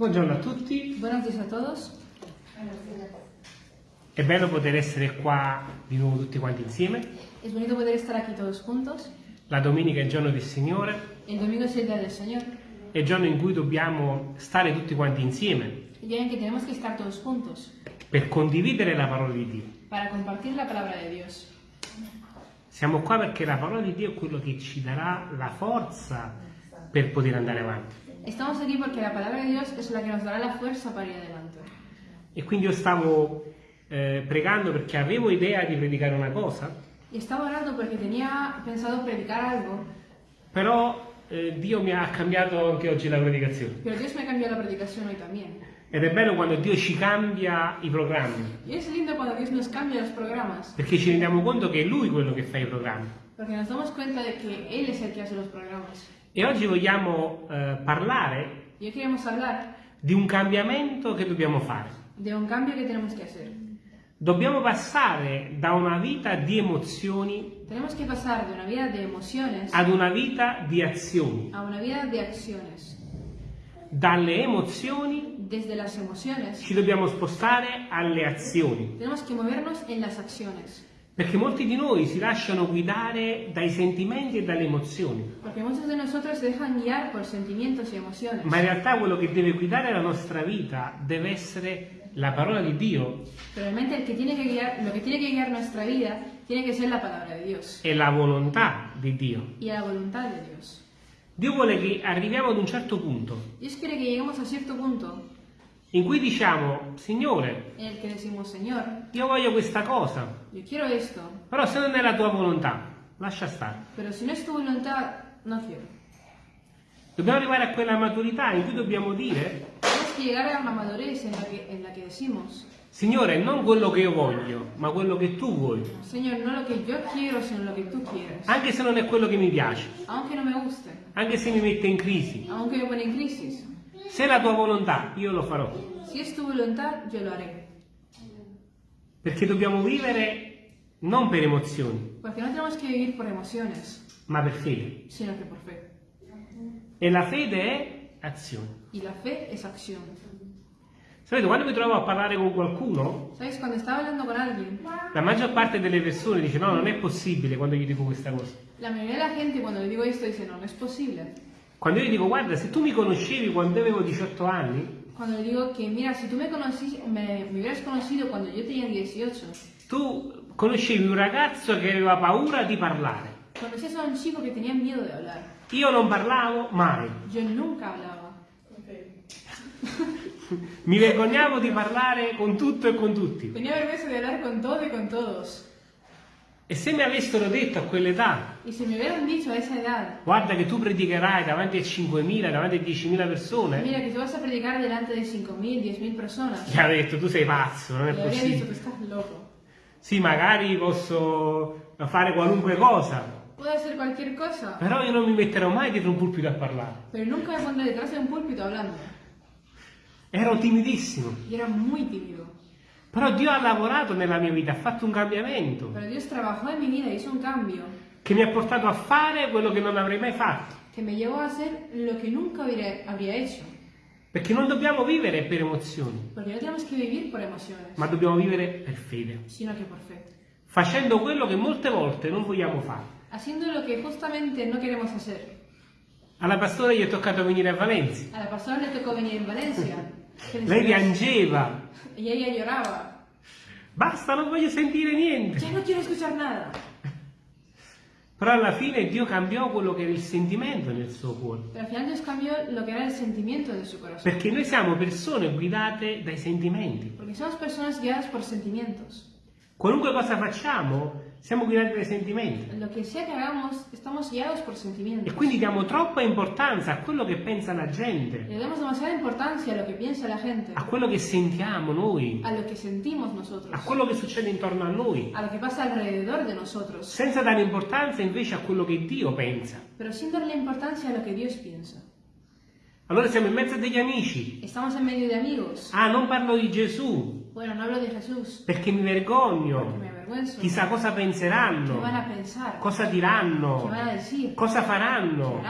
Buongiorno a tutti, Buenos días a todos. è bello poter essere qua di nuovo tutti quanti insieme. Es bonito poder estar aquí todos juntos. La domenica è il giorno del Signore, El domingo es el día del Señor, è il giorno in cui dobbiamo stare tutti quanti insieme el día en que tenemos que estar todos juntos per condividere la parola di Dio. para compartir la palabra de Dios. Siamo qua perché la parola di Dio è quello che ci darà la forza per poter andare avanti. Estamos aquí porque la palabra de Dios es la que nos dará la fuerza para ir adelante. E quindi io stavo eh, pregando perché avevo idea di predicare una cosa, Y estaba orando porque tenía pensado predicar algo, però eh, Dio mi ha cambiato anche oggi la predicazione. pero Dios me cambió la predicación hoy también. Ed è bello quando Dio ci cambia i programmi, Y es lindo cuando Dios nos cambia los programas, perché ci rendiamo conto che è Lui quello che fa i programmi. porque nos damos cuenta de que Él es el que hace los programas. E oggi vogliamo eh, parlare di un cambiamento che dobbiamo fare. de un cambio que tenemos que hacer. Dobbiamo passare da una vita di emozioni Tenemos que pasar de una vida de emociones ad una vita di azioni. a una vida de acciones. Dalle emozioni Desde las emociones ci dobbiamo spostare alle azioni, tenemos que movernos en las acciones. Perché molti di noi si lasciano guidare dai sentimenti e dalle emozioni, Porque muchos de nosotros dejan guiar por sentimientos y emociones. ma in realtà quello che deve guidare la nostra vita deve essere la parola di Dio realmente el que tiene que guiar, lo que tiene que guiar nuestra vida tiene que ser la palabra de Dios e la volontà di Dio. y la voluntad de Dios. Dio vuole che arriviamo ad un certo punto Dios quiere que lleguemos a cierto punto in cui diciamo, Signore, decimos, io voglio questa cosa, però se non è la tua volontà, lascia stare. pero si no es tu voluntad, no quiero. Dobbiamo arrivare a quella maturità in cui dobbiamo dire, decimos, Signore, non quello che io voglio, ma quello che tu vuoi, Señor, no quiero, anche se non è quello che mi piace, anche se mi mette in crisi. Se è la tua volontà, io lo farò, Si es tu voluntad, yo lo haré. perché dobbiamo vivere non per emozioni, Porque no tenemos que vivir por emociones, ma per fede. sino que por fe. E la fede è azione. Y la fe es acción. Sapete, quando mi trovo a parlare con qualcuno, ¿Sabes? Con alguien, la maggior parte delle persone dice no, non è possibile quando gli dico questa cosa. la mayoría de la gente cuando le digo esto dice, no, no es posible. Quando io gli dico guarda, se tu mi conoscevi quando avevo 18 anni, Cuando le digo que, mira, si tú me, conocí, me, me hubieras conocido cuando yo tenía 18, tu conoscevi un ragazzo che aveva paura di parlare. conocías a un chico que tenía miedo de hablar. Io non parlavo mai. Yo nunca hablaba. Mi vergognavo di parlare con tutto e con tutti. Tenía vergüenza de hablar con todo y con todos. E se mi avessero detto a quell'età, a guarda che tu predicherai davanti a 5.000, davanti a 10.000 persone, mira que tú vas a predicar delante de 5.000, 10.000 personas, gli avrei detto tu sei pazzo, non è le possibile. estás loco. Sì, magari posso fare qualunque cosa, Puedo hacer cualquier cosa, però io non mi metterò mai dietro un pulpito a parlare. pero nunca me pondré detrás de un púlpito hablando. Ero timidissimo. Y era muy tímido. Però Dio ha lavorato nella mia vita, ha fatto un cambiamento Pero Dios trabajó en mi vida, hizo un cambio che mi ha portato a fare quello che non avrei mai fatto. que me llevó a hacer lo que nunca hubiera- habría hecho. Perché non dobbiamo vivere per emozioni, emociones, ma dobbiamo vivere per fede, facendo quello che molte volte non vogliamo fare. Haciendo lo que justamente no queremos hacer. Alla pastora gli è toccato venire a Valencia. A la pastora le tocó venir en Valencia. Lei piangeva. Y ella lloraba. Basta, non voglio sentire niente. Ya no quiero escuchar nada. Però alla fine Dio cambiò quello che era il sentimento nel suo cuore. Perché noi siamo persone guidate dai sentimenti. Qualunque cosa facciamo, siamo guidati dai sentimenti. Lo que sea que hagamos, estamos guiados por sentimientos. E quindi diamo troppa importanza a quello che pensa la gente, Le damos demasiada importancia a lo que piensa la gente, a quello che sentiamo noi, a lo que sentimos nosotros, a quello che succede intorno a noi, a lo que pasa alrededor de nosotros, senza dare importanza invece a quello che Dio pensa. pero sin darle importancia a lo que Dios piensa. Allora siamo in mezzo degli amici. Estamos en medio de amigos. Ah, non parlo di Gesù, Bueno, no hablo de Jesús, perché mi porque me vergogno. Chissà cosa ¿Qué penseranno, cosa ¿Qué diranno, cosa ¿Qué faranno.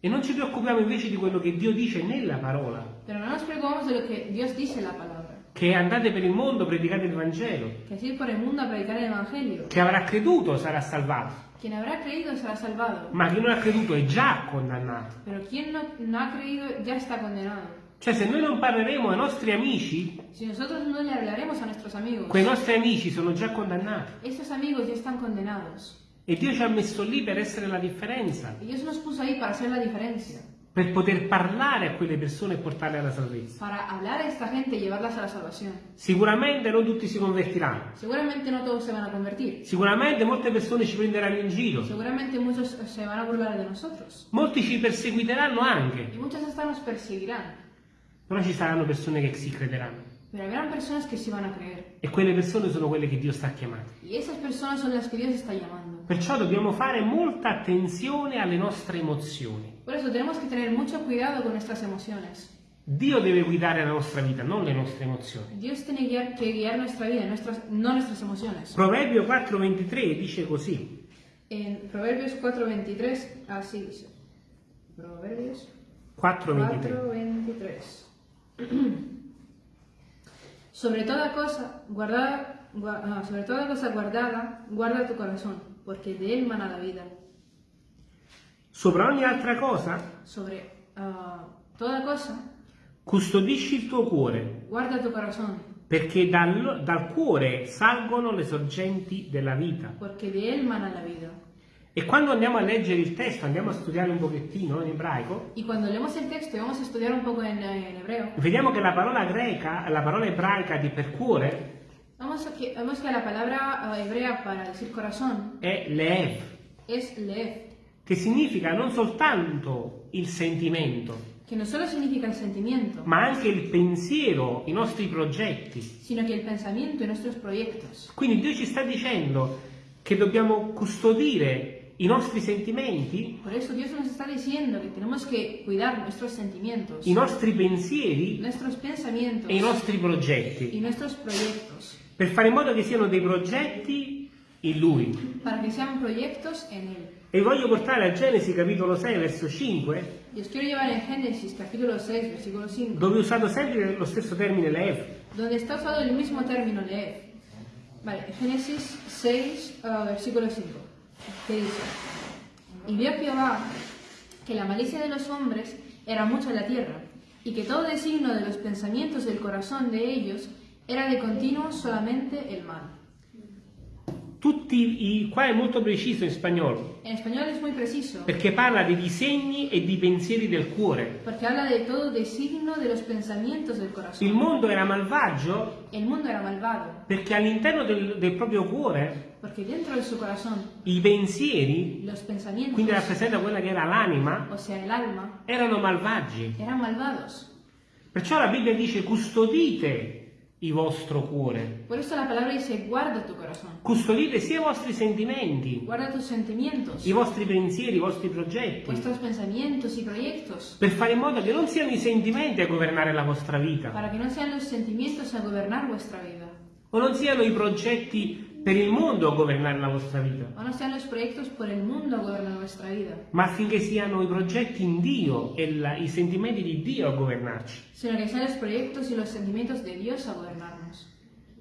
E non ci preoccupiamo invece di quello che Dio dice nella parola, Pero no nos preocupamos de lo que Dios dice en la palabra. che andate per il mondo, predicate il Vangelo. A predicar el Evangelio. Chi avrà creduto sarà salvato, Quien habrá creído será salvado. ma chi non ha creduto è già condannato. Pero quien no, no ha creído ya está condenado. Cioè se noi non parleremo ai nostri amici, Si nosotros no le hablaremos a nuestros amigos, quei nostri amici sono già condannati. estos amigos ya están condenados. E Dio ci ha messo lì per essere la differenza, Y Dios nos puso ahí para hacer la diferencia. per poter parlare a quelle persone e portarle alla salvezza. Para hablar a esta gente y llevarlas a la salvación. Sicuramente non tutti si convertiranno, Seguramente no todos se van a convertir. sicuramente molte persone ci prenderanno in giro, Seguramente muchos se van a burlar de nosotros. molti ci perseguiteranno anche, Y muchos hasta nos perseguirán. Però ci saranno persone che si crederanno. Pero habrán personas que sí van a creer. E quelle persone sono quelle che Dio sta chiamando. Y esas personas son las que Dios está llamando. Perciò dobbiamo fare molta attenzione alle nostre emozioni. Por eso tenemos que tener mucho cuidado con nuestras emociones. Dio deve guidare la nostra vita, non le nostre emozioni. Dios tiene guiar, que guiar nuestra vida, nuestras, no nuestras emociones. Proverbio 4:23 dice così. En Proverbios 4.23, así dice. Proverbios 4:23. 4.23. sobre toda cosa guardada, gua- ah, sobre toda cosa guardada, guarda tu corazón, porque de él mana la vida. Sopra ogni altra cosa, Sobre ah, toda cosa, custodisci il tuo cuore, guarda tu corazón, perché dal, dal cuore salgono le sorgenti della vita. porque de él mana la vida. E quando andiamo a leggere il testo, andiamo a studiare un pochettino in ebraico, Y cuando leemos el texto y vamos a estudiar un poco en, eh, en hebreo, vediamo che la parola greca, la parola ebraica di per cuore, vamos a que, vemos que la palabra ah, hebrea para decir corazón è lev, es lev, che significa non soltanto il sentimento, que no solo significa el sentimiento, ma anche il pensiero, i nostri progetti. sino que el pensamiento y nuestros proyectos. Quindi Dio ci sta dicendo che dobbiamo custodire i nostri sentimenti, Por eso Dios nos está diciendo que tenemos que cuidar nuestros sentimientos, i nostri pensieri nuestros pensamientos e i nostri progetti, y nuestros proyectos, per fare in modo che siano dei progetti in Lui. para que sean proyectos en Él. E voglio portare a Genesi capitolo 6 verso 5, Y os quiero llevar en Génesis capítulo 6, versículo 5, dove ho usato sempre lo stesso termine lev. donde está usado el mismo término leer. Vale, Génesis 6, ah, versículo 5, que dice, Y vio Jehová que la malicia de los hombres era mucha la tierra, y que todo designo de los pensamientos del corazón de ellos era de continuo solamente el mal. Tutti i, qua è molto preciso in spagnolo, En español es muy preciso, perché parla di disegni e di pensieri del cuore. porque habla de todo designo de los pensamientos del Il corazón. mondo era malvagio El mundo era malvado, perché all'interno del, del proprio cuore porque dentro de su corazón i pensieri, los pensamientos, quindi rappresenta quella che era l'anima, o sea, el alma, erano malvagi. eran malvados. Perciò la Bibbia dice custodite il vostro cuore, Por eso la palabra dice, guarda tu corazón, custodite sia i vostri sentimenti, guarda tus sentimientos, i vostri pensieri, i vostri progetti, vuestros pensamientos y proyectos, per fare in modo che non siano i sentimenti a governare la vostra vita, para que no sean los sentimientos a gobernar vuestra vida, o non siano i progetti per il mondo a governare la vostra vita, ma affinché siano i progetti in Dio e la- i sentimenti di Dio a governarci.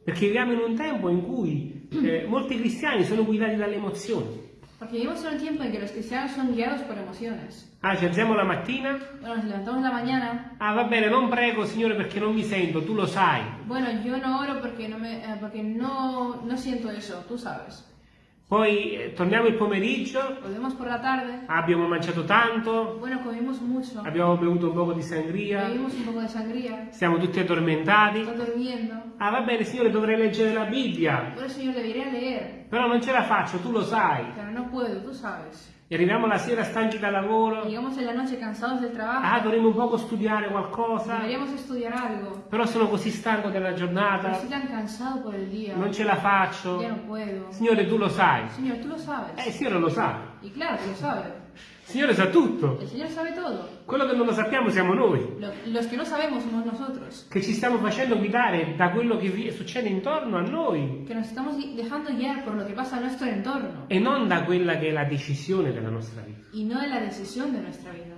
Perché viviamo in un tempo in cui eh, molti cristiani sono guidati dalle emozioni. Porque vivimos en un tiempo en que los cristianos son guiados por emociones. Ah, ci alziamo la mattina? Bueno, nos levantamos la mañana, Ah, va bene, non prego, Signore, perché non mi sento, tu lo sai. bueno, yo no oro porque no, me, eh, porque no, no siento eso, tú sabes. Poi eh, torniamo il pomeriggio, Volvemos por la tarde, abbiamo mangiato tanto, bueno, comimos mucho, abbiamo bevuto un poco di sangria, bebimos un poco de sangría, siamo tutti addormentati. está durmiendo. Ah, va bene, Signore, dovrei leggere la Bibbia, eso yo debería leer, però non ce la faccio, tu lo sai. pero no puedo, tú sabes. E arriviamo la sera stanchi dal lavoro. Llegamos en la noche cansados del Ah, trabajo, dovremmo un poco studiare qualcosa, deberíamos estudiar algo, però sono così stanco della giornata, estoy tan cansado por el día, non ce la faccio. ya no puedo. Signore, tu lo sai. Señor, tú lo Eh, sabes. il Signore lo sa. Y claro lo sabe. Il Signore sa tutto. El Señor sabe todo. Quello che non lo sappiamo siamo noi, Lo- los que no sabemos somos nosotros, che ci stiamo facendo guidare da quello che succede intorno a noi que nos estamos dejando guiar por lo que pasa a nuestro entorno e non da quella che è la decisione della nostra vita. y no de la decisión de nuestra vida.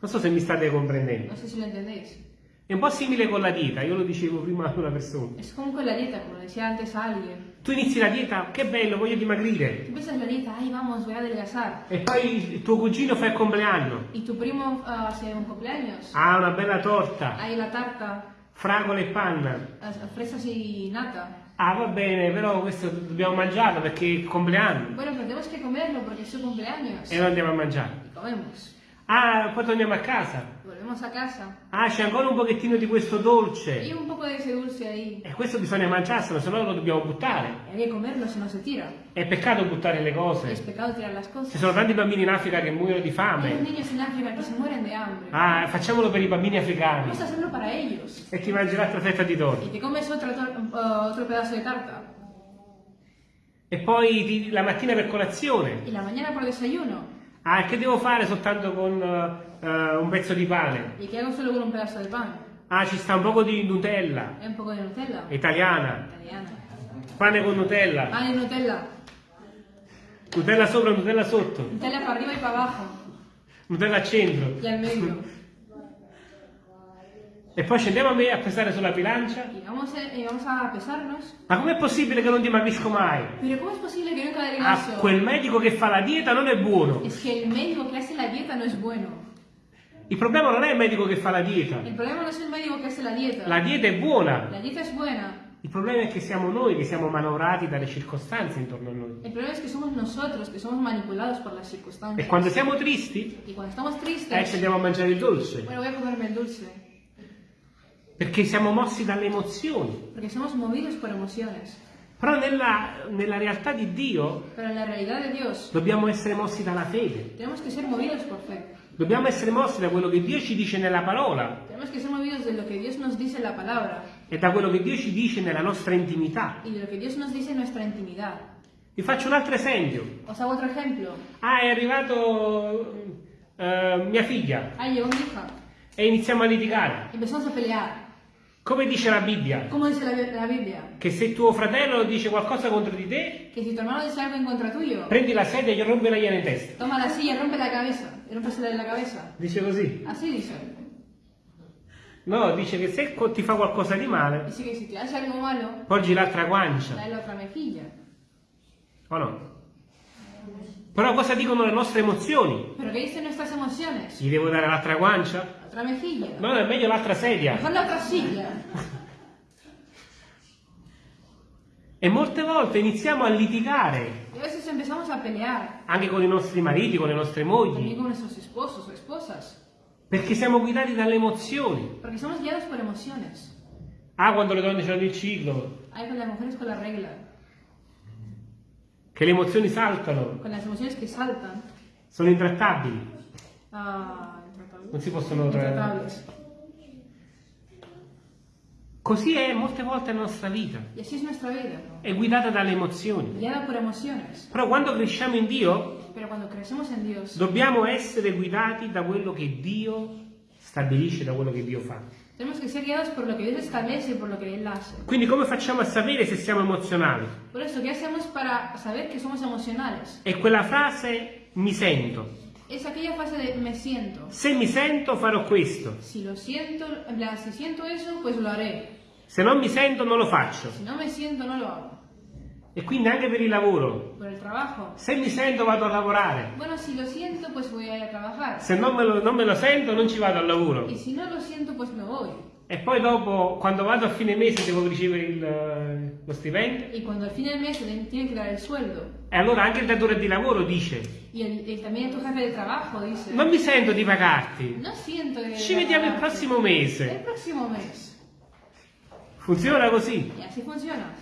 Non so se mi state comprendendo. No sé si lo entendéis. È un po' simile con la dieta, io lo dicevo prima a una persona. Es como con la dieta, como decía antes a alguien. Tu inizi la dieta, che bello, voglio dimagrire. Tú empiezas la dieta, ay, vamos, voy a adelgazar. E poi il tuo cugino fa il compleanno. Y tu primo ah, hace un cumpleaños. Ha una bella torta, Hay la tarta, fragola e panna. ah, fresas y nata. Ah, va bene, però questo dobbiamo mangiarlo perché è il compleanno. Bueno, pero tenemos que comerlo porque es su cumpleaños. E lo andiamo a mangiare. Y comemos. Ah, poi torniamo a casa. Volvemos a casa. Ah, c'è ancora un pochettino di questo dolce. Y un poco de ese dulce ahí. E questo bisogna mangiarselo, se no lo dobbiamo buttare. Y hay comerlo, si no se tira. È peccato buttare le cose. pecado tirar las Ci cosas. sono tanti bambini in Africa che muoiono di Hay fame. niños en África que se mueren de hambre. Ah, facciamolo per i bambini africani. Vamos a hacerlo para ellos. E ti mangi l'altra fetta di torta. Y te comes otra tor- uh, otro pedazo de tarta. E poi ti- la mattina per colazione. Y la mañana por desayuno. Ah, e che devo fare soltanto con eh, un pezzo di pane? ¿Y qué hago solo con un pedazo de pan? Ah, ci sta un poco di Nutella, Hay un poco de Nutella. italiana. Italiana. Pane con Nutella. Pan y Nutella. Nutella sopra, Nutella sotto. Nutella para arriba y para abajo. Nutella al centro. Y al medio. E poi scendiamo a me a pesare sulla bilancia. Y vamos a, y vamos a pesarnos. Ma com'è possibile che non dimagrisco mai? Pero ¿cómo es posible que nunca Ah, quel medico che fa la dieta non è buono. Es que el médico que hace la dieta no es bueno. Il problema non è il medico che fa la dieta. El problema no es el médico que hace la dieta. La dieta è buona. La dieta es buena. Il problema è che siamo noi che siamo manovrati dalle circostanze intorno a noi. El problema es que somos nosotros que somos manipulados por las E quando siamo tristi, Y cuando estamos eh, ci tristes, andiamo a mangiare il dolce. bueno, voy a comerme el dulce. Perché siamo mossi dalle emozioni. Porque somos movidos por emociones. Però nella, nella realtà di Dio Dios, dobbiamo essere mossi dalla fede. tenemos que ser movidos por fe. Dobbiamo essere mossi da quello che Dio ci dice nella parola Tenemos que ser movidos de lo que Dios nos dice en la palabra e da quello che Dio ci dice nella nostra intimità. y de lo que Dios nos dice en nuestra intimidad. Vi faccio un altro esempio. Os hago otro ejemplo. Ah, è arrivato eh, mia figlia Ah, e iniziamo a litigare. Come dice la Bibbia? ¿Cómo dice la, la Biblia? Che se tuo fratello dice qualcosa contro di te, Que si tu hermano dice algo en contra tuyo, prendi la sedia e gli rompila in testa. toma la silla, rompe la cabeza. Rompesela la cabeza. Dice così. Así dice. No, dice che se ti fa qualcosa di male, Dice que si te hace algo malo, porgi l'altra guancia. dale la otra mejilla. O no? Però cosa dicono le nostre emozioni? ¿Pero qué dicen nuestras emociones? Gli devo dare l'altra guancia? Otra mejilla. No, è meglio l'altra sedia. Mejor la otra silla. E molte volte iniziamo a litigare, Y a veces empezamos a pelear. anche con i nostri mariti, con le nostre mogli, con nuestros esposos o esposas. perché siamo guidati dalle emozioni. Porque somos guiados por emociones. Ah, quando le donne hanno il ciclo, Hay con las mujeres con la regla. che le emozioni saltano, Con las emociones que saltan. sono intrattabili, Ah, intratables. Non si possono... Intratables. Così è molte volte la nostra vita, è guidata dalle emozioni. Però quando cresciamo in Dio, Dios, dobbiamo essere guidati da quello che Dio stabilisce, da quello che Dio fa. tenemos que ser guiados por lo que Dios establece y por lo que Él hace. Quindi come facciamo a sapere se siamo emozionali? Por eso, ¿qué hacemos para saber que somos emocionales? È quella frase mi sento. Es aquella fase de me siento. Se mi sento farò questo. Si lo siento, en plan, si siento eso, pues lo haré. Se non mi sento non lo faccio. Si no me siento, no lo hago. E quindi anche per il lavoro. El trabajo. Se mi sento vado a lavorare. Bueno, si lo siento, pues voy a ir a trabajar. Se non me lo, non me lo sento non ci vado al lavoro. Y si no lo siento, pues me voy. E poi dopo, quando vado a fine mese, devo ricevere il, eh, lo stipendio. Y cuando al fin del mes te tienen que dar el sueldo. E allora anche il datore di lavoro dice, y también tu jefe de trabajo dice, non mi sento di pagarti. no siento que... Ci vediamo il prossimo mese. próximo mes. Funziona così. Y así funciona.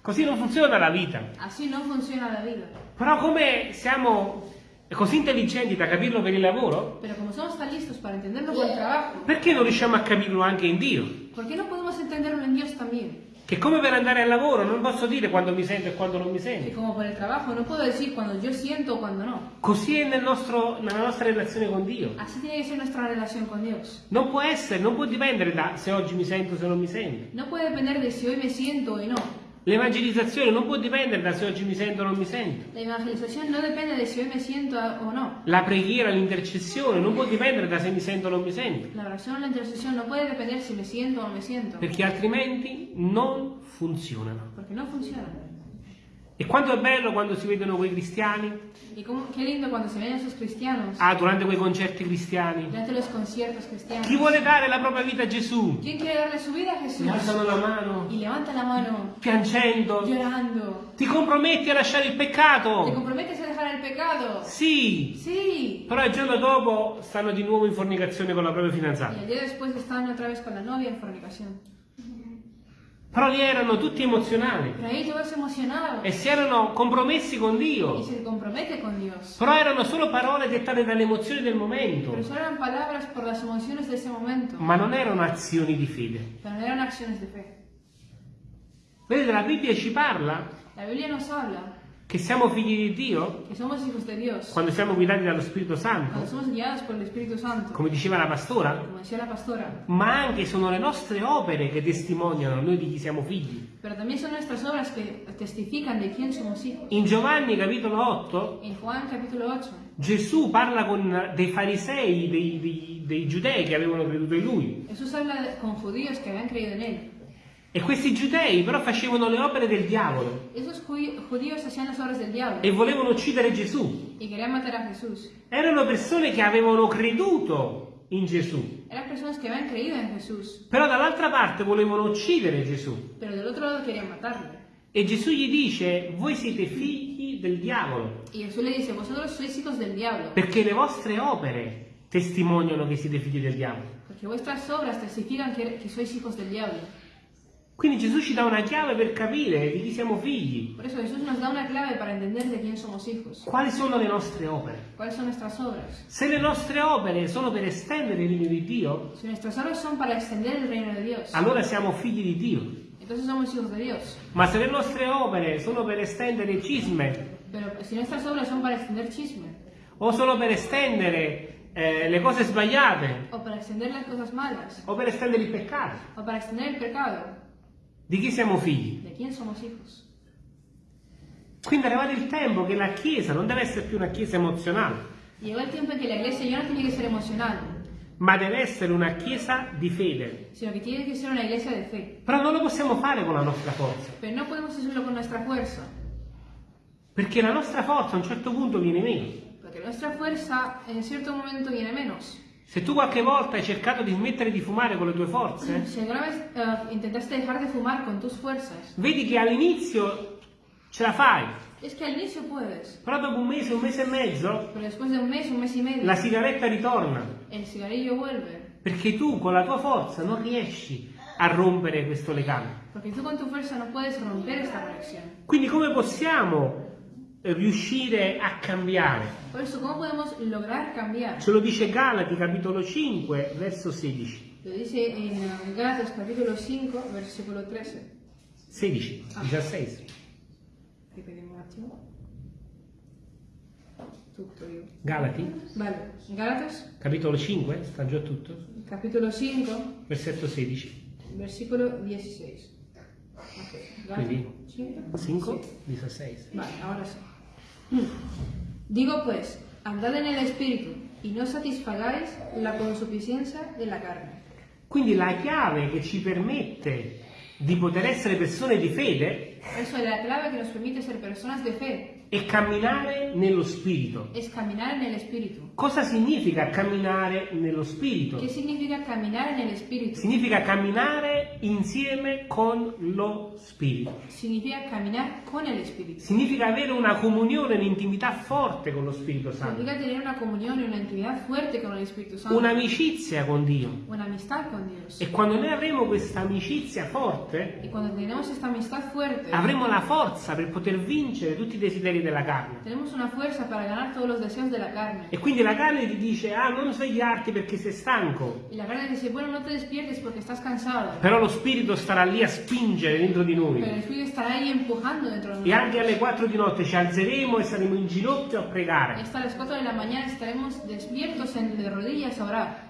Così non funziona la vita. Así no funciona la vida. Però come siamo così intelligenti da capirlo per il lavoro, Pero como somos tan listos para entenderlo por el trabajo, perché non riusciamo a capirlo anche in Dio? ¿por qué no podemos entenderlo en Dios también? Che come per andare al lavoro non posso dire quando mi sento e quando non mi Que sento. como por el trabajo no puedo decir cuando yo siento o cuando no. Così è nel nostro- nella nostra relazione con Dio. Así tiene que ser nuestra relación con Dios. Non può essere, non può dipendere da se oggi mi sento o se non mi sento. No puede depender de si hoy me siento o no. L'evangelizzazione non può dipendere da se oggi mi sento o non mi sento. La evangelización no depende de si hoy me siento o no. La preghiera, l'intercessione non può dipendere da se mi sento o non mi sento. La oración o la intercesión no puede depender si me siento o no me siento. Perché altrimenti non funzionano. Porque no funciona. E quanto è bello quando si vedono quei cristiani? Y qué lindo cuando se ven esos cristianos Ah, durante quei concerti cristiani. durante los conciertos cristianos. Chi vuole dare la propria vita a Gesù? ¿Quién quiere darle su vida a Jesús? Alzano la mano, Y levanta la mano, piangendo. llorando. Ti comprometti a lasciare il ¿Te peccato? comprometes a dejar el pecado? Sì. Sí. Però il giorno dopo stanno di nuovo in fornicazione con la propria fidanzata. el día después están otra vez con la novia en fornicación. Però lì erano tutti emozionali e si erano compromessi con Dio. con. Però erano solo parole dettate dalle emozioni del momento, momento. ma non erano azioni di fede. Pero no eran acciones de fe. Vedete, la Bibbia ci parla La Biblia nos habla che siamo figli di Dio quando siamo guidati dallo Spirito Santo, Santo. come diceva la pastora, decía la pastora. ma anche sono le nostre opere che testimoniano noi di chi siamo figli. In Giovanni capitolo 8 En Juan capítulo 8, Gesù parla con dei farisei, dei, dei- dei giudei che avevano creduto in lui. Habla de- con judíos que habían creído en él. E questi giudei però facevano le opere del diavolo e volevano uccidere Gesù. Erano persone che avevano creduto in Gesù, però dall'altra parte volevano uccidere Gesù. E Gesù gli dice, voi siete figli del diavolo, perché le vostre opere testimoniano che siete figli del diavolo. porque vuestras obras testifican que, que sois hijos del diablo. Quindi Gesù ci dà una chiave per capire di chi siamo figli, Por eso Jesús nos da una clave para entender de quién somos hijos. quali sono le nostre opere. ¿Cuáles son nuestras obras? Se le nostre opere sono per estendere il regno di Dio, Si nuestras obras son para extender el reino de Dios, allora siamo figli di Dio. entonces somos hijos de Dios. Ma se le nostre opere sono per estendere cisme Pero si nuestras obras son para extender chisme, o solo per estendere eh, le cose sbagliate o para extender las cosas malas, o per estendere il peccato, o para extender el pecado, di chi siamo figli? ¿de quién somos hijos? Quindi è arrivato il tempo che la Chiesa non deve essere più una Chiesa emozionale, Llegó el tiempo en que la iglesia ya no tiene que ser emocional, ma deve essere una Chiesa di fede. sino que tiene que ser una iglesia de fe. Però non lo possiamo fare con la nostra forza, Pero no podemos hacerlo con nuestra fuerza, perché la nostra forza a un certo punto viene meno. porque nuestra fuerza en cierto momento viene menos. Se tu qualche volta hai cercato di smettere di fumare con le tue forze, vez intentaste dejar de fumar con tus fuerzas, vedi che all'inizio ce la fai, es que però dopo un mese, un mese e mezzo, de un mes, un mes y medio, la sigaretta ritorna, el cigarrillo vuelve. perché tu con la tua forza non riesci a rompere questo legame. Quindi come possiamo riuscire a cambiare? Por eso, ¿cómo podemos lograr cambiar? Ce lo dice Galati capitolo 5 verso 16. Lo dice en eh, Gálatas capítulo 5, versículo 13. 16, 16. Ripetiamo un attimo. Tutto io. Galati Vale, Gálatas capitolo 5, sta già tutto? capítulo 5, Versetto 16. versículo 16. Ok, Gálatas Quindi 5. 5, Sí. 16. Vale, ahora sí. Digo pues, andad en el espíritu y no satisfagáis la consuficiencia de la carne. Quindi la chiave che ci permette di poter essere persone di fede eso la clave que nos permite ser personas de fe è camminare nello spirito. es caminar en el espíritu. Cosa significa camminare nello spirito? ¿Qué significa caminar en el espíritu? Significa camminare insieme con lo spirito. Significa caminar con el espíritu. Significa avere una comunione, un'intimità forte con lo Spirito Santo, Significa tener una una intimidad fuerte con el Espíritu Santo. un'amicizia con Dio. Una amistad con Dios. E quando noi avremo questa amicizia forte, Y cuando tenemos esta amistad fuerte, avremo la forza per poter vincere tutti i desideri della carne. tenemos una fuerza para ganar todos los deseos de la carne. E quindi la carne ti dice, ah, non svegliarti perché sei stanco. Y la carne dice, bueno, no te despiertes porque estás cansado. Però lo Spirito starà lì a spingere dentro di Pero el noi. Espíritu estará ahí empujando dentro de E anche nosotros. alle 4 di notte ci alzeremo e saremo in ginocchio a Y pregare. hasta las 4 de la mañana estaremos despiertos en, de rodillas a orar.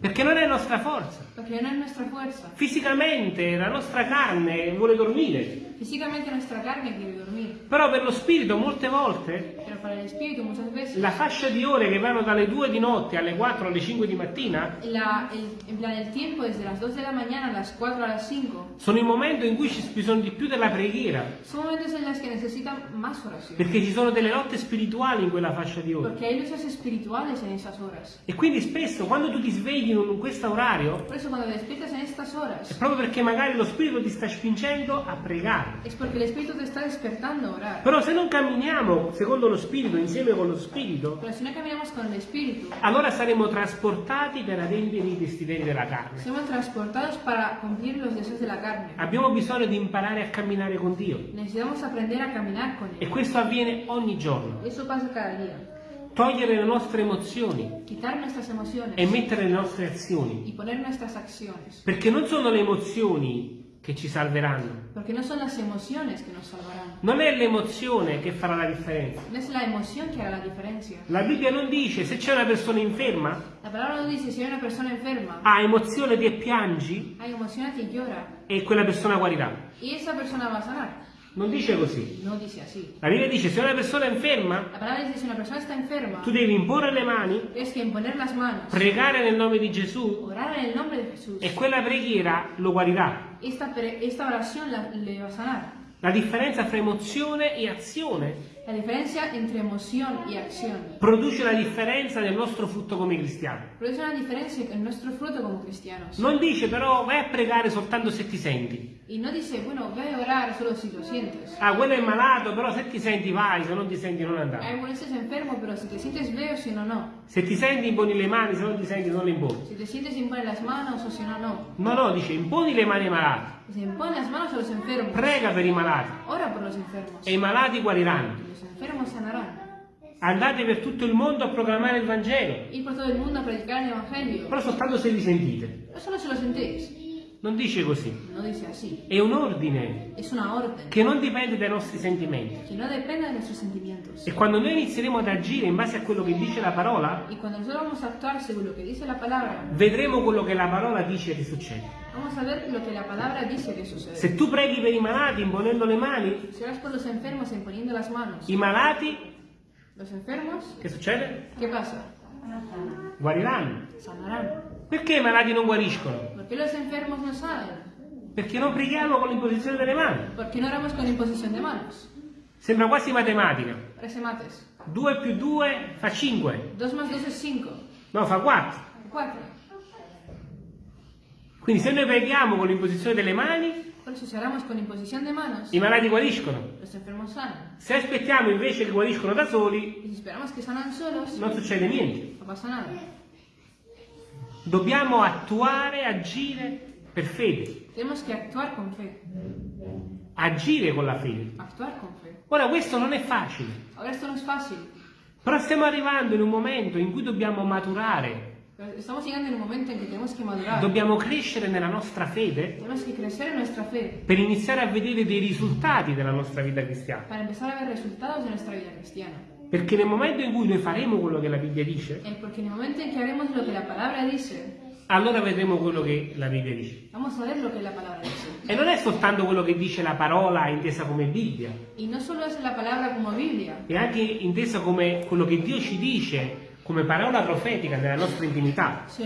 Perché non è nostra forza. Porque no es nuestra fuerza. Fisicamente la nostra carne vuole dormire, Físicamente nuestra carne quiere dormir. però per lo spirito molte volte muchas veces la fascia di ore che vanno dalle 2 di notte alle 4 alle 5 di mattina la, el, en plan el tiempo desde las 2 de la mañana a las 4 a las 5 sono il momento in cui ci bisogna di più della preghiera, son momentos en los que necesitan más oración. perché ci sono delle lotte spirituali in quella fascia di ore. Porque hay luchas espirituales en esas horas. E quindi spesso quando tu ti svegli in questo orario Por eso cuando despiertas en estas è horas proprio perché magari lo spirito ti sta spingendo a pregare. es porque el espíritu te está despertando a orar. Però se non camminiamo secondo lo spirito, insieme con lo spirito, Pero si no caminamos con el espíritu, allora saremo trasportati per adempiere i desideri della carne. somos transportados para cumplir los deseos de la carne. Abbiamo bisogno di imparare a camminare con Dio Necesitamos aprender a caminar con e él. questo avviene ogni giorno. Eso pasa cada día. Togliere le nostre emozioni e mettere le nostre azioni, perché non sono le emozioni che ci salveranno, Porque no son las emociones que nos salvarán. non è l'emozione che farà la differenza. No es la emoción que hará la diferencia. La Bibbia non dice se c'è una persona inferma, La palabra no dice si hay una persona enferma, ha emozione e piangi hay emociones y llora, e quella persona guarirà. y esa persona va a sanar. Non dice così. No dice así. La Bibbia dice se una persona è inferma, La palabra dice si una persona está enferma, tu devi imporre le mani, que imponer las manos, pregare nel nome di Gesù orar en el nombre de Jesús. e quella preghiera lo guarirà. Esta, esta oración la- le va a sanar. La differenza fra emozione e azione La diferencia entre emoción y acción produce la differenza nel nostro frutto come cristiani. produce una diferencia en nuestro fruto como cristianos. Non dice però vai a pregare soltanto se ti senti. Y no dice, bueno, ve a orar solo si lo sientes. Ah, quello è malato, però se ti senti vai, se non ti senti non andare. bueno, estás enfermo, pero si te sientes veo, si no, no. Se ti senti imponi le mani, se non ti senti non le imponi. Si te sientes impone las manos o si no, no. No, no, dice imponi le mani ai malati, Se impone las manos a los enfermos. prega per i malati Ora por los enfermos. e i malati guariranno. Y los enfermos sanarán. Andate per tutto il mondo a proclamare il Vangelo, Ir por todo el mundo a predicar el Evangelio. però soltanto se li sentite. Pero solo si lo sentéis. Non dice così. No dice así. È un ordine Es una orden che non dipende dai nostri sentimenti. que no depende de nuestros sentimientos. E quando noi inizieremo ad agire in base a quello che dice la parola, Y cuando nosotros vamos a actuar según lo que dice la palabra, vedremo quello che la parola dice che succede. vamos a ver lo que la palabra dice que sucede. Se tu preghi per i malati imponendo le mani, Si oras por los enfermos imponiendo las manos, i malati, los enfermos, che succede? ¿qué pasa? Guariranno. Sanarán. Perché i malati non guariscono? ¿Por qué los enfermos no sanan? Perché non preghiamo con l'imposizione delle mani. ¿Por qué no oramos con imposición de manos? Sembra quasi matematica. Parece mates. 2 più 2 fa 5. 2 más 2 es 5. No, fa 4. 4. Quindi se noi preghiamo con l'imposizione delle mani, manos, i malati guariscono. los enfermos sanan. Se aspettiamo invece che guariscono da soli, si solos, non succede niente. Dobbiamo attuare, agire per fede. Tenemos que actuar con fe. Agire con la fede. Actuar con fe. Ora questo non è facile, Ahora esto no es fácil. però stiamo arrivando in un momento in cui dobbiamo maturare, Estamos llegando en un momento en que tenemos que madurar. dobbiamo crescere nella nostra fede Tenemos que crecer en nuestra fe per iniziare a vedere dei risultati della nostra vita cristiana. para empezar a ver resultados de nuestra vida cristiana. Perché nel momento in cui noi faremo quello che la Bibbia dice, Eh, dice, allora vedremo quello che la Bibbia dice. vamos a ver lo que la palabra dice. E non è soltanto quello che dice la parola intesa come Bibbia, Y no solo la palabra como Biblia, è anche intesa come quello che Dio ci dice come parola profetica nella nostra intimità. dice.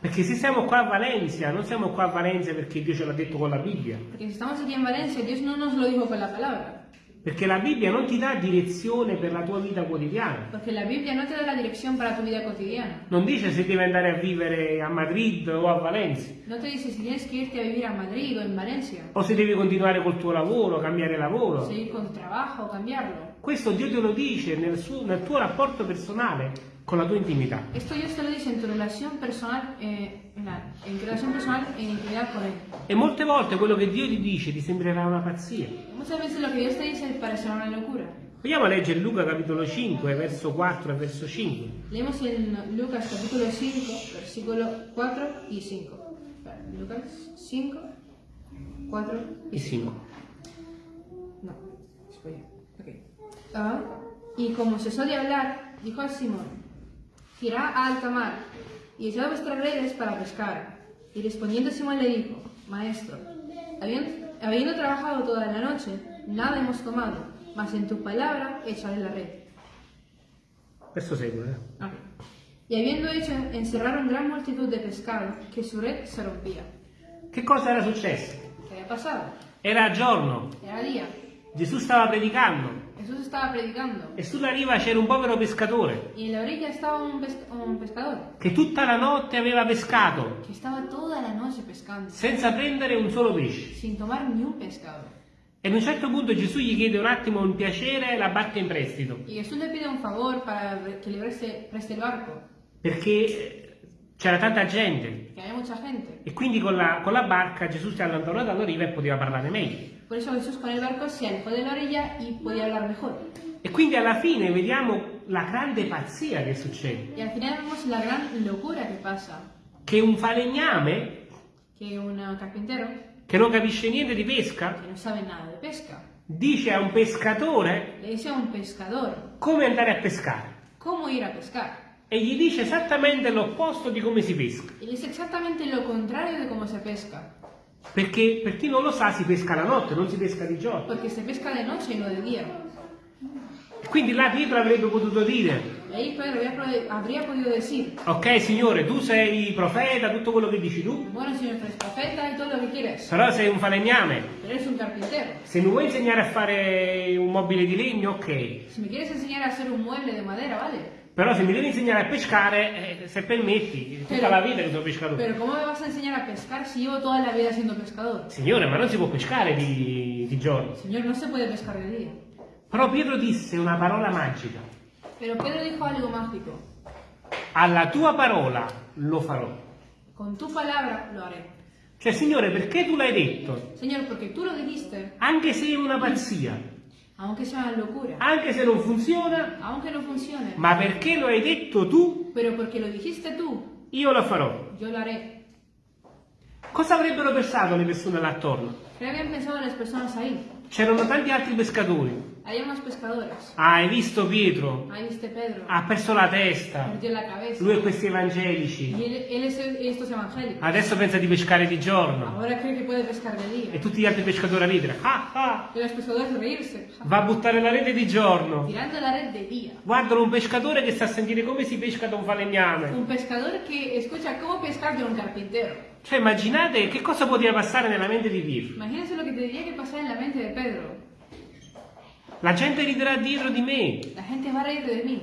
Perché se siamo qua a Valencia, non siamo qua a Valencia perché Dio ce l'ha detto con la Bibbia, Porque si estamos aquí en Valencia, Dios no nos lo dijo con la palabra. Perché la Bibbia non ti dà direzione per la tua vita quotidiana. Porque la Biblia no te da la dirección para tu vida cotidiana. Non dice se devi andare a vivere a Madrid o a Valencia, No te dice si tienes irte a vivir a Madrid o en Valencia, o se devi continuare col tuo lavoro, cambiare lavoro. seguir con tu trabajo o cambiarlo. Questo Dio te lo dice nel, suo- nel tuo rapporto personale con la tua intimità. Esto Dios te lo dice en tu relación personal, eh, en, la- en tu relación personal e en intimidad con Él. E molte volte quello che Dio ti dice ti sembrerà una pazzia. Muchas veces lo que Dios te dice parecerá una locura. Vogliamo a leggere Luca capitolo 5, verso 4 e verso 5. Leemos en Lucas capítulo 5, versículo 4 y 5. Espera, Lucas 5, 4 E 5. No, espera. Ah, y como cesó de hablar, dijo a Simón, irá a alta mar y echad vuestras redes para pescar. Y respondiendo Simón le dijo, Maestro, habiendo, habiendo trabajado toda la noche, nada hemos tomado, mas en tu palabra echaré la red. Questo segue. eh. Y habiendo hecho, encerraron gran multitud de pescado, que su red se rompía. Che cosa era successo? ¿Qué había pasado? Era giorno, Era día. Gesù stava predicando Jesús estaba predicando. e sulla riva c'era un povero pescatore Y en la orilla estaba un, pes- un pescador, che tutta la notte aveva pescato que estaba toda la noche pescando, senza prendere un solo pesce. sin tomar ni un pescado. E ad un certo punto Gesù gli chiede un attimo un piacere la barca in prestito, Y Jesús le pide un favor para que le preste, preste el barco, perché eh, c'era tanta gente gente. e quindi con la, con la barca Gesù si allontanò dalla riva e poteva parlare meglio. Por eso Jesús con el barco se alejó de la orilla y podía hablar mejor. E quindi alla fine vediamo la grande pazzia che succede, Y al final vemos la gran locura que pasa, che un falegname que un carpintero, che non capisce niente di pesca que no sabe nada de pesca, dice a un pescatore le dice a un pescador come andare a pescare cómo ir a pescar. e gli dice esattamente l'opposto di come si pesca. Y le dice exactamente lo contrario de cómo se pesca. Perché per chi non lo sa si pesca la notte, non si pesca di giorno. Porque se pesca noche y no de día. Quindi là Pietro avrebbe potuto dire, ok signore, tu sei profeta, tutto quello che dici tu, bueno eres profeta y todo lo que quieres, però sei un falegname. Se mi vuoi insegnare a fare un mobile di legno, ok. Si me quieres enseñar a hacer un mueble de madera, vale. Però se mi devi insegnare a pescare, eh, se permetti, tutta Però- la vita che sono pescatore. Pero ¿cómo me vas a enseñar a pescar si llevo toda la vida siendo pescador? Signore, ma non si può pescare di, di giorno. Señor, no se puede pescar de día. Però Pietro disse una parola magica. Pero Pedro dijo algo mágico. Alla tua parola lo farò. Con tu palabra lo haré. Cioè, Signore, perché tu l'hai detto? Señor, porque tú lo dijiste, Anche se è una pazzia, aunque sea una locura, anche se non funziona, aunque no funcione, ma perché lo hai detto tu, pero porque lo dijiste tú, io lo farò. yo lo haré. Cosa avrebbero pensato le persone là attorno? ¿Qué habían pensado las personas ahí? C'erano tanti altri pescatori. Había unos pescadores. Ah, hai visto Pietro? Ahí viste Pedro. Ha perso la testa. La. Lui e questi evangelici. él, él. Adesso pensa di pescare di giorno. E tutti gli altri pescatori a ridere. Ah, ah, va a buttare la rete di giorno. Guardano un pescatore che sta a sentire come si pesca da un falegname. Un pescador que escucha cómo pescar de un carpintero. Cioè, immaginate che cosa poteva passare nella mente di Pietro. Imagínense lo que tendría que pasar en la mente de Pedro. La gente riderà dietro di me. La gente va a reír de mí.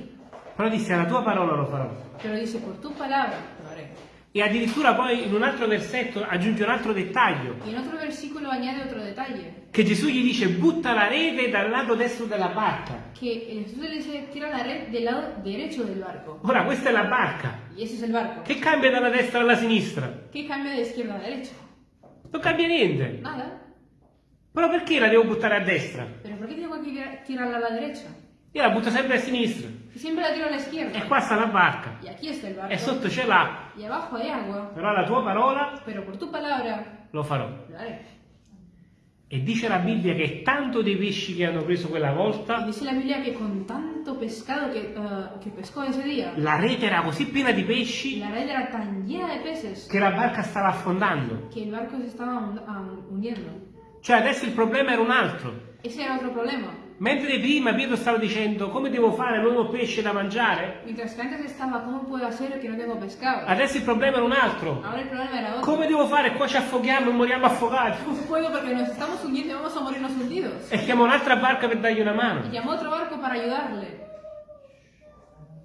Però disse, alla tua parola lo farò. Pero dice, por tu palabra lo haré. E addirittura poi in un altro versetto aggiunge un altro dettaglio. Y en otro versículo añade otro detalle. Che Gesù gli dice, butta la rete dal lato destro della barca. Que Jesús le dice, tira la red del lado derecho del barco. Ora, questa è la barca. Es. Che cambia dalla destra alla sinistra? ¿Qué cambia de izquierda a derecha? Non cambia niente. Nada. Però perché la devo buttare a destra? ¿Pero tira- tirarla a la derecha? Io la butto sempre a sinistra. Si siempre la tiro a la izquierda. E qua sta la barca. E sotto c'è l'acqua. Y abajo hay agua. Però la tua parola tu palabra lo farò. haré. E dice la Bibbia che tanto dei pesci che hanno preso quella volta, dice la Biblia que con tanto pescado que, eh, que pescó ese día, la rete era così piena di pesci la red era tan llena de peces che la barca stava affondando. que el barco hun- ah, hundiendo. Cioè adesso il problema era un altro. Ese era otro problema. Mentre prima Pietro stava dicendo come devo fare, non ho pesce da mangiare, Mientras antes estaba, ¿cómo puedo hacer que no tengo pescado? adesso il problema era un altro. Ahora el problema era otro. Come devo fare? Qua ci affoghiamo e moriamo affogati. No puedo nos estamos hundiendo y vamos a morirnos hundidos. E chiamo un'altra barca per dargli una mano. llamó otro barco para ayudarle.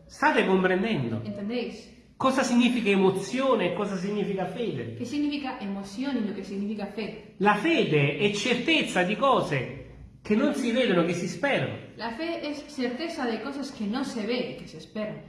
State comprendendo ¿Entendéis? cosa significa emozione e cosa significa fede? ¿Qué significa y lo que significa fe? La fede è certezza di cose che non si vedono, che si sperano. La fe es certeza de cosas que no se ve y que se esperan.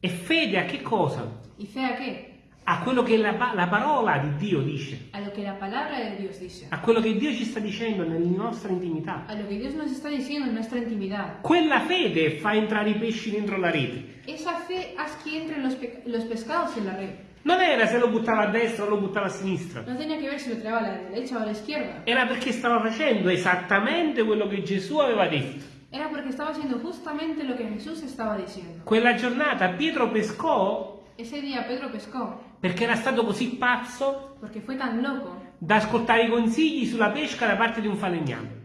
E fede a che cosa? ¿Y fe a qué? A quello che la, la parola di Dio dice, A Dios dice. a quello che Dio ci sta dicendo nella nostra intimità. A lo que Dios nos está diciendo en nuestra intimidad. Quella fede fa entrare i pesci dentro la rete. Esa fe haz que entren los, pe- los pescados en la red. Non era se lo buttava a destra o lo buttava a sinistra. No tenía que ver si lo tiraba a la derecha o a la izquierda. Era perché stava facendo esattamente quello che Gesù aveva detto. Era porque estaba haciendo justamente lo que Jesús estaba diciendo. Quella giornata Pietro pescò Ese día Pedro pescó perché era stato così pazzo porque fue tan loco da ascoltare i consigli sulla pesca da parte di un falegname.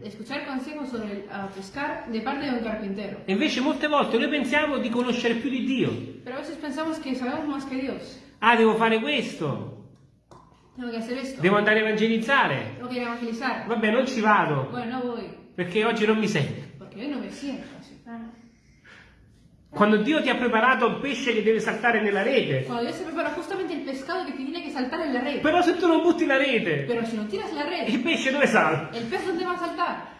E invece molte volte noi pensiamo di conoscere più di Dio. Pero a veces pensamos que sabemos más que Dios. Ah, devo fare questo, esto. devo andare a evangelizzare. Tengo que evangelizar. Vabbè, non ci vado, Bueno, no perché oggi non mi sento. porque hoy no me siento así. Quando Dio ti ha preparato il pesce che deve saltare nella rete, Cuando Dios se prepara justamente el pescado que tiene que saltar en la red. però se tu non butti la rete, Pero si no tiras la red, il pesce dove salta? ¿el pez dónde va a saltar?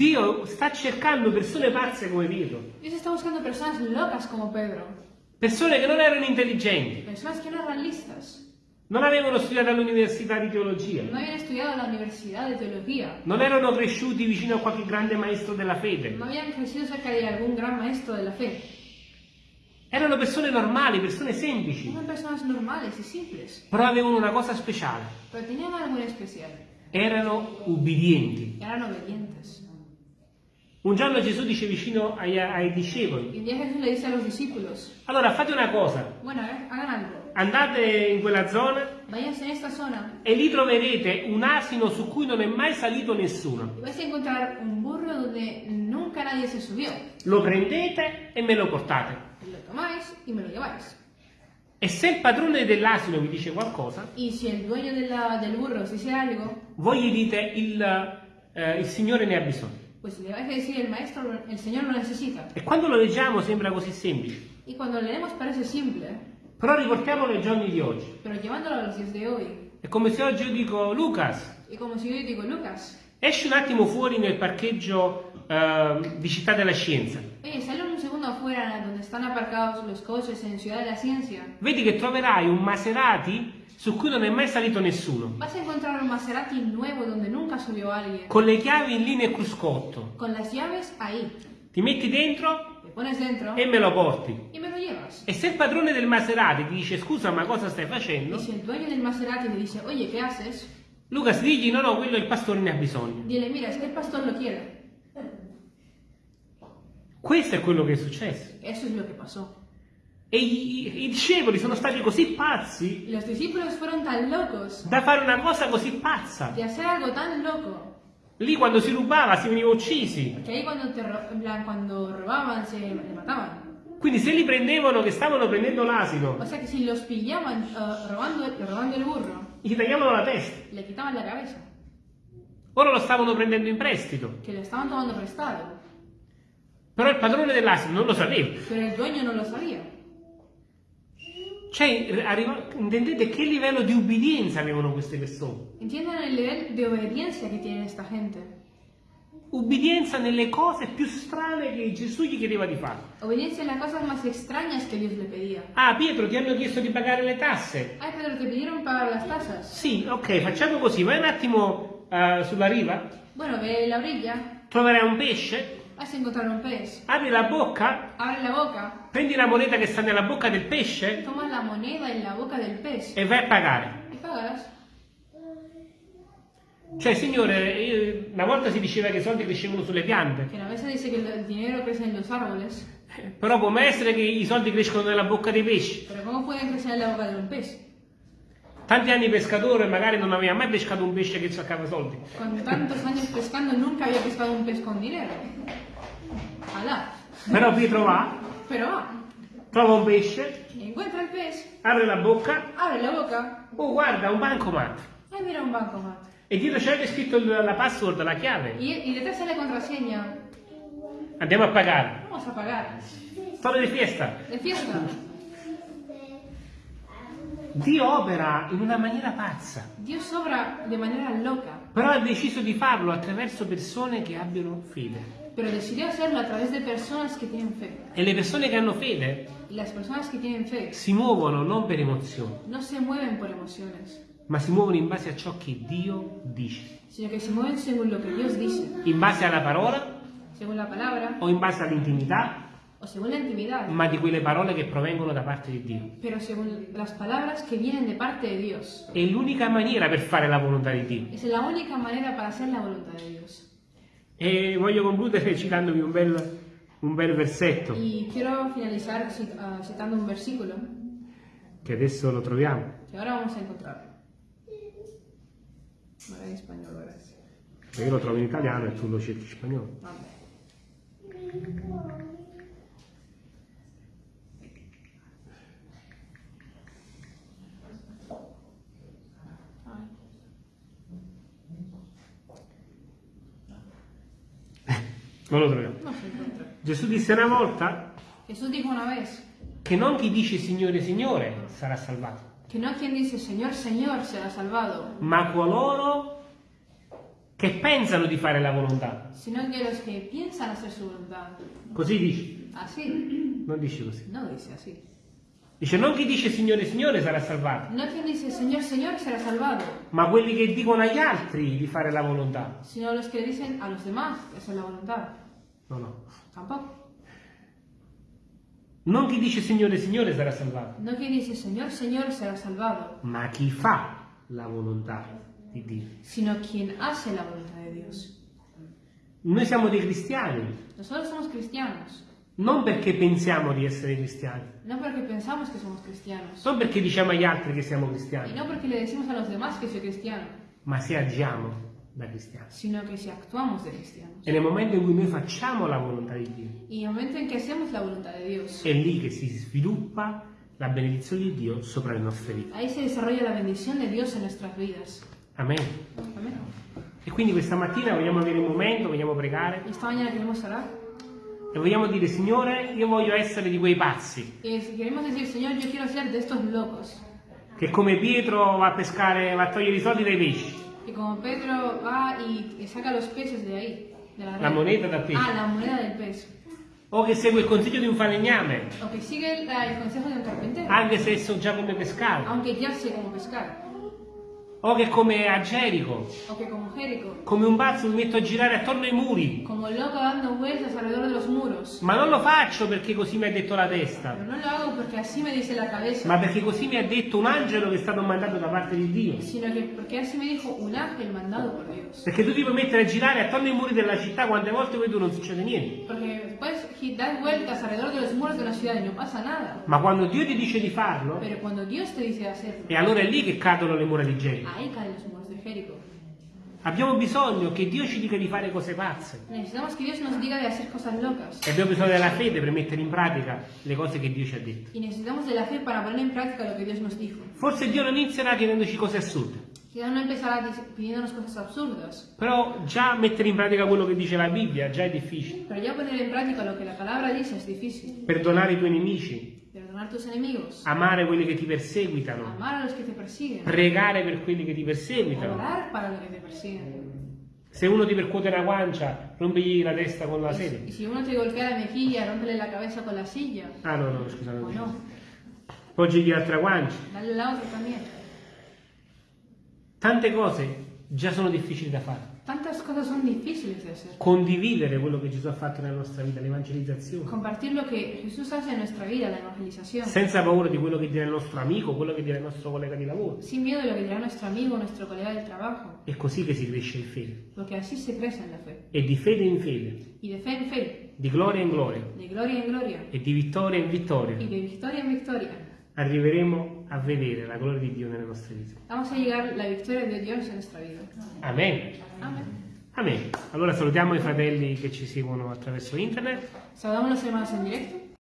Dio sta cercando persone pazze come Pietro, Dios está buscando personas locas como Pedro. persone che non erano intelligenti, Personas que no eran listas. non avevano studiato all'università di teologia, No habían estudiado la universidad de teología. non erano cresciuti vicino a qualche grande maestro della fede, No habían crecido cerca de algún gran maestro de la fe. erano persone normali, persone semplici, Eran personas normales y simples. però avevano una cosa speciale, muy especial. erano ubbidienti. Un giorno Gesù dice vicino ai, ai discepoli, un día Jesús le dice a los discípulos, allora fate una cosa, bueno, ver, hagan algo. andate in quella zona Váyanse en esta zona e lì troverete un asino su cui non è mai salito nessuno. y vais a encontrar un burro donde nunca nadie se subió. Lo prendete e me lo portate. Lo tomáis y me lo lleváis. E se il padrone dell'asino vi dice qualcosa, Y si el dueño del burro os dice algo, voi gli dite il, eh, il Signore ne ha bisogno. Pues le vais a decir el maestro, el Señor lo necesita. E quando lo leggiamo sembra così semplice, Y cuando lo leemos parece simple, però riportiamolo ai giorni di oggi. pero llevándolo a los días de hoy, È come se oggi io dico, Lucas, y como si yo digo, Lucas, esci un attimo fuori nel parcheggio eh, di Città della Scienza. oye, sale un segundo afuera donde están aparcados los coches en Ciudad de la Ciencia. Vedi che troverai un Maserati su cui non è mai salito nessuno, Vas a encontrar un Maserati nuevo donde nunca subió alguien, con le chiavi linea e cruscotto. con las llaves ahí. Ti metti dentro dentro e me lo porti. me lo llevas. E se il padrone del Maserati ti dice scusa ma cosa stai facendo? Y si el dueño del Maserati le dice, oye, ¿qué haces? Lucas digli no no quello il pastore ne ha bisogno. Dile, mira, es que el pastor lo quiere. Questo è quello che è successo. Eso es lo que pasó. E i, i discepoli sono stati così pazzi Y los discípulos fueron tan locos da fare una cosa così pazza. de hacer algo tan loco Lì quando si rubava si veniva uccisi. que ahí cuando, te le mataban. Quindi se li prendevano che stavano prendendo l'asino, O sea si los pillaban eh, robando, robando el burro, gli tagliavano la testa. le quitaban la cabeza, Ora lo stavano prendendo in prestito. que lo estaban tomando prestado. Però il padrone dell'asino non lo sapeva. Pero el dueño no lo sabía. Cioè, arriva- intendete che livello di ubbidienza avevano queste persone? Entiendan el nivel de obediencia que tiene esta gente. Ubbidienza nelle cose più strane che Gesù gli chiedeva di fare. Obediencia en las cosas más extrañas que Dios le pedía. Ah, Pietro, ti hanno chiesto di pagare le tasse? Ay, Pedro, te pidieron pagar las tasas. Sì, ok, facciamo così. Vai un attimo eh, sulla riva, Bueno, ve la orilla, troverai un pesce, vas a encontrar un pez. apri la bocca, Abre la boca, prendi la moneta che sta nella bocca del pesce tomas la moneda en la boca del pez e vai a pagare. y pagas. Cioè, signore, eh, una volta si diceva che i soldi crescevano sulle piante, Que a veces dice que el dinero crece los árboles, eh, però può mai essere che i soldi crescono nella bocca dei pesci. pero ¿cómo pueden crecer en la boca de un pez? Tanti anni pescatore magari non aveva mai pescato un pesce che cercava soldi. Con tantos años pescando nunca había pescado un pez con dinero. Alá. Però Pietro va, Pero va, trova un pesce, encuentra el pez, apre la bocca, abre la boca, oh guarda, un bancomat. ay mira un bancomat. E dietro c'è scritto il- la password, la chiave. Y detrás sale la contraseña. Andiamo a pagare. Vamos a pagar. Storia di fiesta. De fiesta. Dio opera in una maniera pazza, Dios obra de manera loca, però ha deciso di farlo attraverso persone che abbiano fede. Pero decidió hacerlo a través de personas que tienen fe. E le persone che hanno fede Y las personas que tienen fe si muovono non per emozioni, no se mueven por emociones, ma si muovono in base a ciò che Dio dice, sino que se mueven según lo que Dios dice, in base alla parola según la palabra o in base all'intimità, o según la intimidad, ma di quelle parole che provengono da parte di Dio. pero según las palabras que vienen de parte de Dios. È l'unica maniera per fare la volontà di Dio. Es la única manera para hacer la voluntad de Dios. E voglio concludere citandovi un bel un bel versetto Y quiero finalizar ah, citando un versículo che adesso lo troviamo. que ahora vamos a encontrar. Ahora en español, ahora sí. Perché Io lo trovo in italiano e tu lo cerchi in spagnolo. Vamos. Non lo troviamo. No. Gesù disse una volta Jesús dijo una vez che non chi dice Signore, Signore sarà salvato, que no quien dice Señor, Señor será salvado, ma coloro che pensano di fare la volontà. sino que los que piensan hacer su voluntad. Così dice, Así, non dice così. no dice así. Dice non chi dice Signore, Signore sarà salvato, No quien dice Señor, Señor será salvado, ma quelli che dicono agli altri di fare la volontà. sino los que dicen a los demás hacer la voluntad. No, no. Tampoco. Non chi dice Signore, Signore sarà salvato, No quien dice Señor, Señor será salvado, ma chi fa la volontà di Dio. sino quien hace la voluntad de Dios. Noi siamo dei cristiani, Nosotros somos cristianos, non perché pensiamo di essere cristiani, no porque pensamos que somos cristianos, non perché diciamo agli altri che siamo y cristiani, no porque le decimos a los demás que soy cristiano, ma se agiamo da cristiani. sino que si actuamos de cristianos. E nel momento in cui noi facciamo la volontà di Dio, Y en el momento en que hacemos la voluntad de Dios, è lì che si sviluppa la benedizione di Dio sopra le nostre vite. ahí se desarrolla la bendición de Dios en nuestras vidas. Amen. Amén. E quindi questa mattina vogliamo avere un momento, vogliamo pregare Y esta mañana queremos orar e vogliamo dire Signore, io voglio essere di quei pazzi si queremos decir, Señor, yo quiero ser de estos locos. che come Pietro va a pescare, va a togliere i soldi dai pesci, Y como Pedro va y saca los peces de ahí, de la, moneta dal pesce, Ah, la moneda del pez. o che segue il consiglio di un falegname, O sigue el, el consejo de un carpintero, anche se so già come pescare, aunque ya sé cómo pescar. O che come a Gerico, come un pazzo mi metto a girare attorno ai muri, como loco dando vueltas alrededor de los muros. ma non lo faccio perché così mi ha detto la testa, Pero no lo hago porque así me dice la cabeza, ma perché così mi ha detto un angelo che è stato mandato da parte di Dio. sino que porque así me dijo un ángel mandado por Dios. Perché tu ti puoi mettere a girare attorno ai muri della città quante volte vuoi tu non succede niente. Porque después das vueltas alrededor de los muros de una ciudad y no pasa nada. Ma quando Dio ti dice di farlo, Pero cuando Dios te dice hacerlo, e allora è lì che cadono le mura di Gerico. Jerico. Abbiamo bisogno che Dio ci dica di fare cose pazze. Locas. E abbiamo bisogno della fede per mettere in pratica le cose che Dio ci ha detto. Forse Dio non inizierà chiedendoci cose assurde, però già mettere in pratica quello che dice la Bibbia già è difficile. Perdonare i tuoi nemici, Perdonar tus enemigos, amare quelli che ti perseguitano, amar a los que te persiguen, pregare per quelli che ti perseguitano. orar para los que te persiguen. Se uno ti percuote una guancia, rompigli la testa con la sede. si uno te golpea la mejilla, rómpele la cabeza con la silla. Ah no, no, scusa, no, Poggigli l'altra guancia. dale la otra también. Tante cose già sono difficili da fare. Tantas cosas son difíciles de hacer. Condividere quello che Gesù ha fatto nella nostra vita, l'evangelizzazione. Compartir lo que Jesús hace en nuestra vida, la evangelización. Senza paura di quello che dirà il nostro amico, quello che dirà il nostro collega di lavoro. Sin miedo de lo que dirá nuestro amigo, nuestro colega del trabajo. È così che si cresce in fede. Porque así se crece en la fe. E di fede in fede, Y de fe en fe, di gloria in gloria de gloria en gloria, e di vittoria in vittoria y de victoria en victoria. arriveremo a vedere la gloria di Dio nelle nostre vite. Vamos a llegar la victoria de Dios en nuestra vida. Amen. Amén. Amen. Allora salutiamo i fratelli che ci seguono attraverso internet Saludamos a los hermanos en directo.